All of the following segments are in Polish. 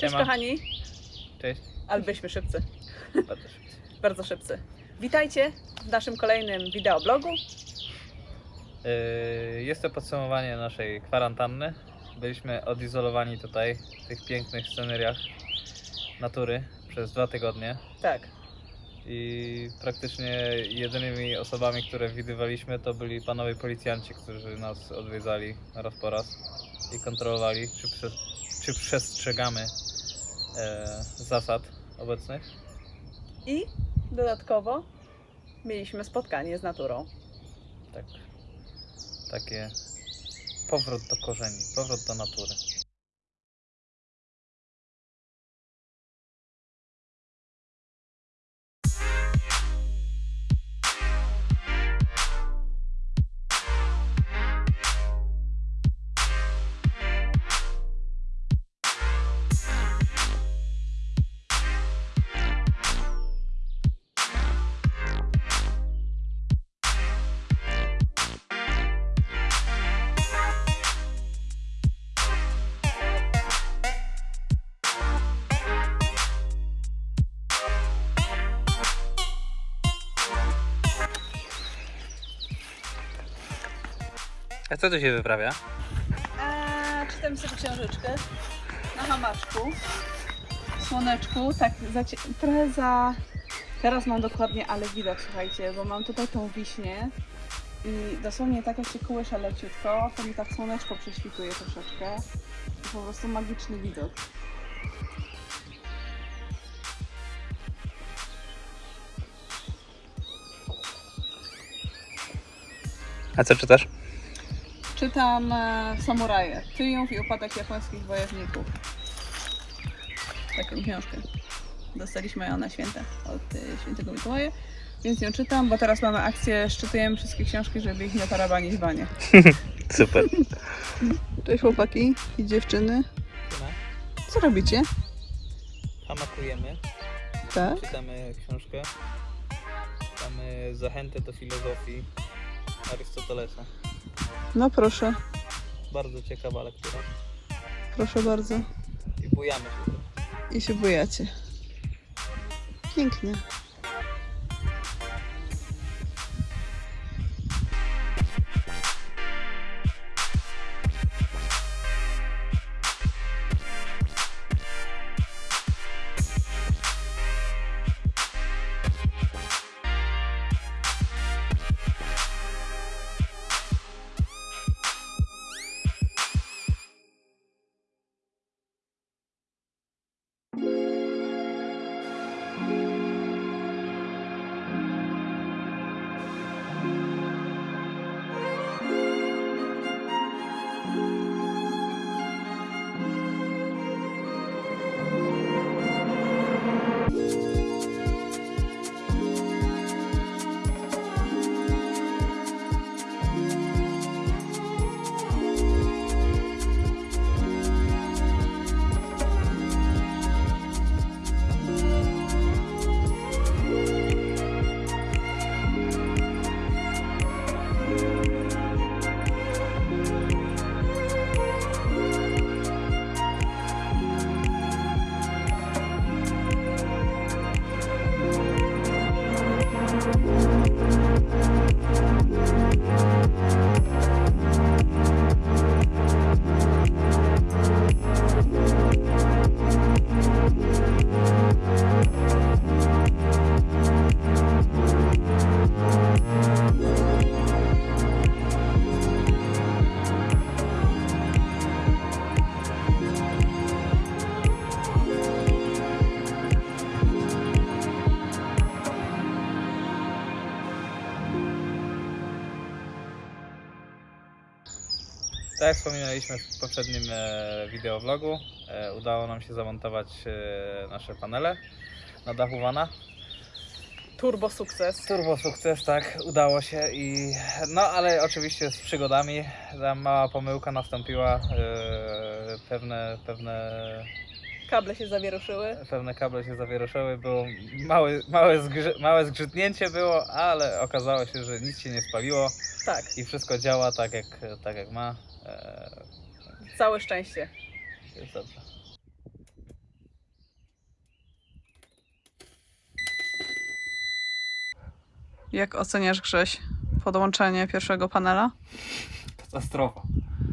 Cześć Siema. kochani, Cześć. ale byliśmy szybcy, Bardzo szybko. bardzo szybcy. Witajcie w naszym kolejnym wideoblogu. Yy, Jest to podsumowanie naszej kwarantanny. Byliśmy odizolowani tutaj w tych pięknych sceneriach natury przez dwa tygodnie Tak, i praktycznie jedynymi osobami, które widywaliśmy to byli panowie policjanci, którzy nas odwiedzali raz po raz i kontrolowali, czy, czy przestrzegamy e, zasad obecnych. i dodatkowo mieliśmy spotkanie z naturą. Tak. Takie powrót do korzeni, powrót do natury. A co tu się wyprawia? A, czytam sobie książeczkę na hamaczku, w słoneczku, tak za, cie- trochę za... Teraz mam dokładnie, ale widok, słuchajcie, bo mam tutaj tą wiśnię i dosłownie tak jak się kołysze leciutko, to mi tak słoneczko prześwituje troszeczkę. I po prostu magiczny widok. A co czytasz? Czytam e, Samuraje. Triumf i upadek japońskich wojowników. Taką książkę. Dostaliśmy ją na święta od e, świętego Mikołaja. Więc ją czytam, bo teraz mamy akcję, szczytujemy wszystkie książki, żeby ich nie tarabanić w banie. Super. Cześć chłopaki i dziewczyny. Co robicie? Hamakujemy, Tak? czytamy książkę. Czytamy Zachętę do filozofii Arystotelesa. No proszę, Bardzo ciekawa lektura. proszę bardzo. I bujamy się. I się bojacie. Pięknie. Wspominaliśmy w poprzednim e, wideovlogu, e, udało nam się zamontować e, nasze panele na dachu vana. Turbo sukces. Turbo sukces, tak, udało się i no ale oczywiście z przygodami, tam mała pomyłka nastąpiła, e, pewne, pewne, Kable się zawieruszyły. pewne kable się zawieruszyły, było małe, małe, zgrze, małe zgrzytnięcie było, ale okazało się, że nic się nie spaliło Tak, i wszystko działa tak jak, tak jak ma, E, całe szczęście. Jest dobrze. Jak oceniasz Grześ podłączenie pierwszego panela? Katastrofa.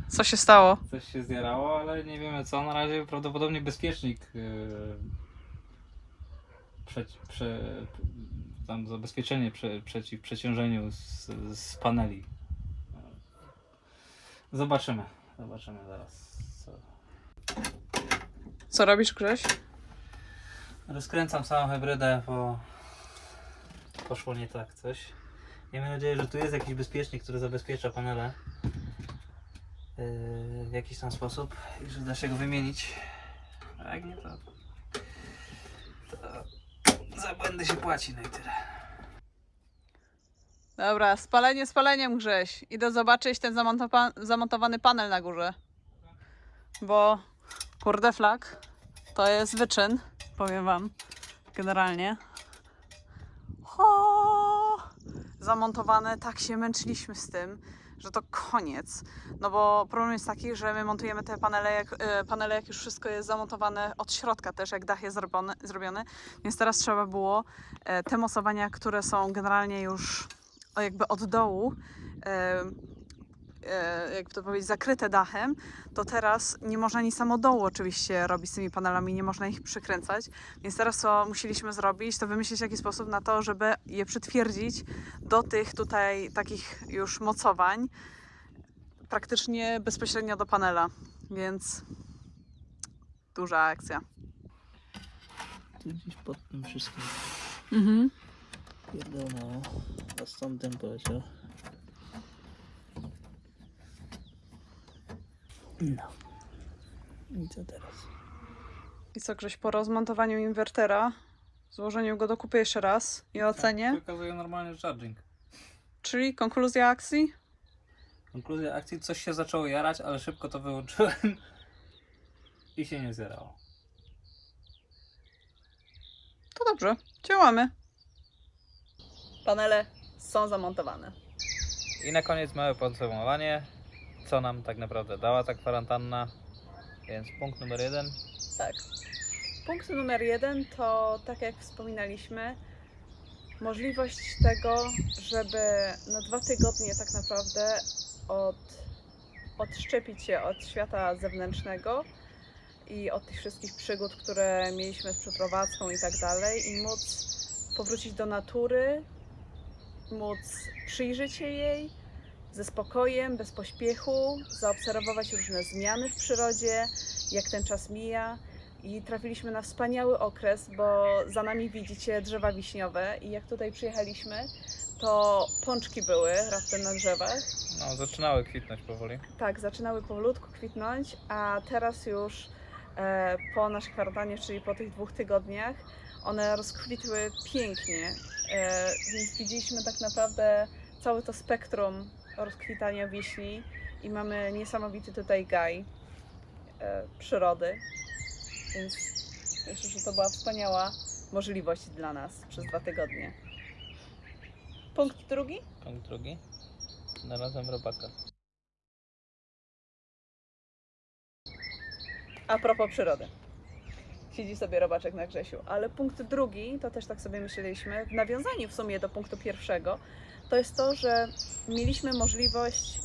Co się stało? Coś się zjarało, ale nie wiemy co. Na razie prawdopodobnie bezpiecznik yy, prze, prze, tam zabezpieczenie prze, przeciw przeciążeniu z, z paneli Zobaczymy. Zobaczymy zaraz. Co. Co robisz Grześ? Rozkręcam całą hybrydę, bo poszło nie tak coś. Miejmy nadzieję, że tu jest jakiś bezpiecznik, który zabezpiecza panele yy, w jakiś tam sposób i że da się go wymienić. A jak nie, to, to za błędy się płaci, no i tyle. Dobra, spalenie spaleniem Grześ. Idę zobaczyć ten zamontowa- zamontowany panel na górze. Bo kurde flag to jest wyczyn, powiem wam, generalnie. Ho! Zamontowane, tak się męczyliśmy z tym, że to koniec. No bo problem jest taki, że my montujemy te panele jak, e, panele, jak już wszystko jest zamontowane od środka też, jak dach jest zrobiony, zrobiony. Więc teraz trzeba było e, te mocowania, które są generalnie już jakby od dołu, e, e, jakby to powiedzieć, zakryte dachem, to teraz nie można nic samo dołu oczywiście robić z tymi panelami, nie można ich przykręcać. Więc teraz co musieliśmy zrobić, to wymyślić jakiś sposób na to, żeby je przytwierdzić do tych tutaj takich już mocowań, praktycznie bezpośrednio do panela. Więc duża akcja. Tu gdzieś pod tym wszystkim Mhm. pierdolnęło, a stąd dym poleciał. No. I co teraz? I co, Grześ, po rozmontowaniu inwertera, złożeniu go do kupy jeszcze raz i ocenie, Wykazuje normalnie charging. czyli konkluzja akcji? Konkluzja akcji, coś się zaczęło jarać, ale szybko to wyłączyłem i się nie zjarało. To dobrze, działamy. Panele są zamontowane. I na koniec małe podsumowanie, co nam tak naprawdę dała ta kwarantanna. Więc punkt numer jeden, Tak. Punkt numer jeden to, tak jak wspominaliśmy, możliwość tego, żeby na dwa tygodnie tak naprawdę od, odszczepić się od świata zewnętrznego i od tych wszystkich przygód, które mieliśmy z przeprowadzką i tak dalej, i móc powrócić do natury, móc przyjrzeć się jej ze spokojem, bez pośpiechu, zaobserwować różne zmiany w przyrodzie, jak ten czas mija. I trafiliśmy na wspaniały okres, bo za nami widzicie drzewa wiśniowe i jak tutaj przyjechaliśmy, to pączki były raptem na drzewach. no zaczynały kwitnąć powoli. Tak, zaczynały powolutku kwitnąć, a teraz już e, po naszej kwarantannie, czyli po tych dwóch tygodniach, one rozkwitły pięknie. E, więc widzieliśmy tak naprawdę całe to spektrum rozkwitania wiśni i mamy niesamowity tutaj gaj e, przyrody. Więc myślę, że to była wspaniała możliwość dla nas przez dwa tygodnie. Punkt drugi? Punkt drugi, znalazłem robaka. A propos przyrody. Siedzi sobie robaczek na Grzesiu. Ale punkt drugi, to też tak sobie myśleliśmy, w nawiązaniu w sumie do punktu pierwszego, to jest to, że mieliśmy możliwość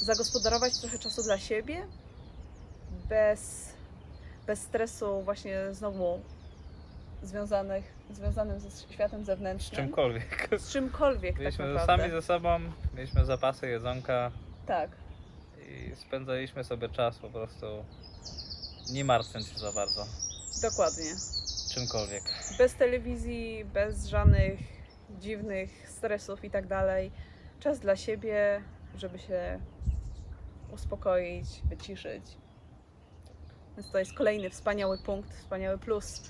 zagospodarować trochę czasu dla siebie, bez, bez stresu właśnie znowu związanych, związanym ze światem Z zewnętrznym. czymkolwiek. Z czymkolwiek tak Byliśmy naprawdę. sami ze sobą, mieliśmy zapasy jedzonka Tak. i spędzaliśmy sobie czas po prostu nie martwiąc się za bardzo Dokładnie. czymkolwiek. Bez telewizji, bez żadnych dziwnych stresów i tak dalej. Czas dla siebie, żeby się uspokoić, wyciszyć. Więc to jest kolejny wspaniały punkt, wspaniały plus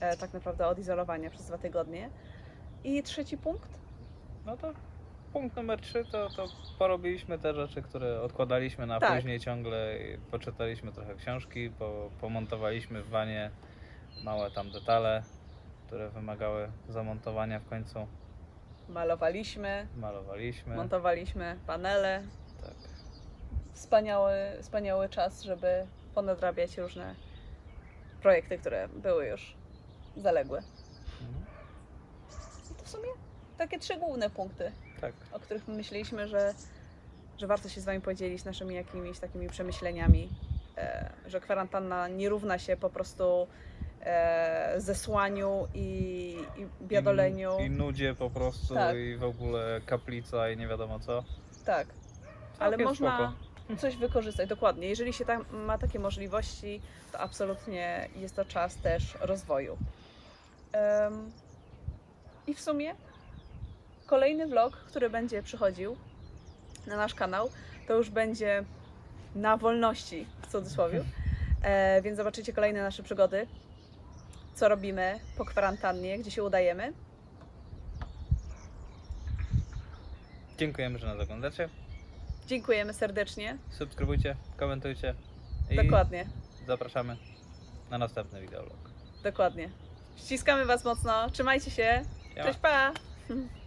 e, tak naprawdę odizolowania przez dwa tygodnie. I trzeci punkt? No to punkt numer trzy to, to porobiliśmy te rzeczy, które odkładaliśmy na Tak. później ciągle. I poczytaliśmy trochę książki, po, pomontowaliśmy w wanie małe tam detale, które wymagały zamontowania w końcu. Malowaliśmy, Malowaliśmy. montowaliśmy panele. tak. Wspaniały, wspaniały czas, żeby ponadrabiać różne projekty, które były już zaległe. Mhm. I to w sumie takie trzy główne punkty, Tak. o których myśleliśmy, że, że warto się z Wami podzielić naszymi jakimiś takimi przemyśleniami, e, że kwarantanna nie równa się po prostu zesłaniu i, i biadoleniu. I, I nudzie po prostu Tak. i w ogóle kaplica i nie wiadomo co. Tak. Ale można spoko. coś wykorzystać, dokładnie. Jeżeli się tam ma takie możliwości, to absolutnie jest to czas też rozwoju. Em, I w sumie kolejny vlog, który będzie przychodził na nasz kanał, to już będzie na wolności, w cudzysłowie. E, więc zobaczycie kolejne nasze przygody, co robimy po kwarantannie, gdzie się udajemy. Dziękujemy, że nas oglądacie. Dziękujemy serdecznie. Subskrybujcie, komentujcie i Dokładnie, zapraszamy na następny wideolog. dokładnie. Ściskamy Was mocno, trzymajcie się. Ja. Cześć, pa!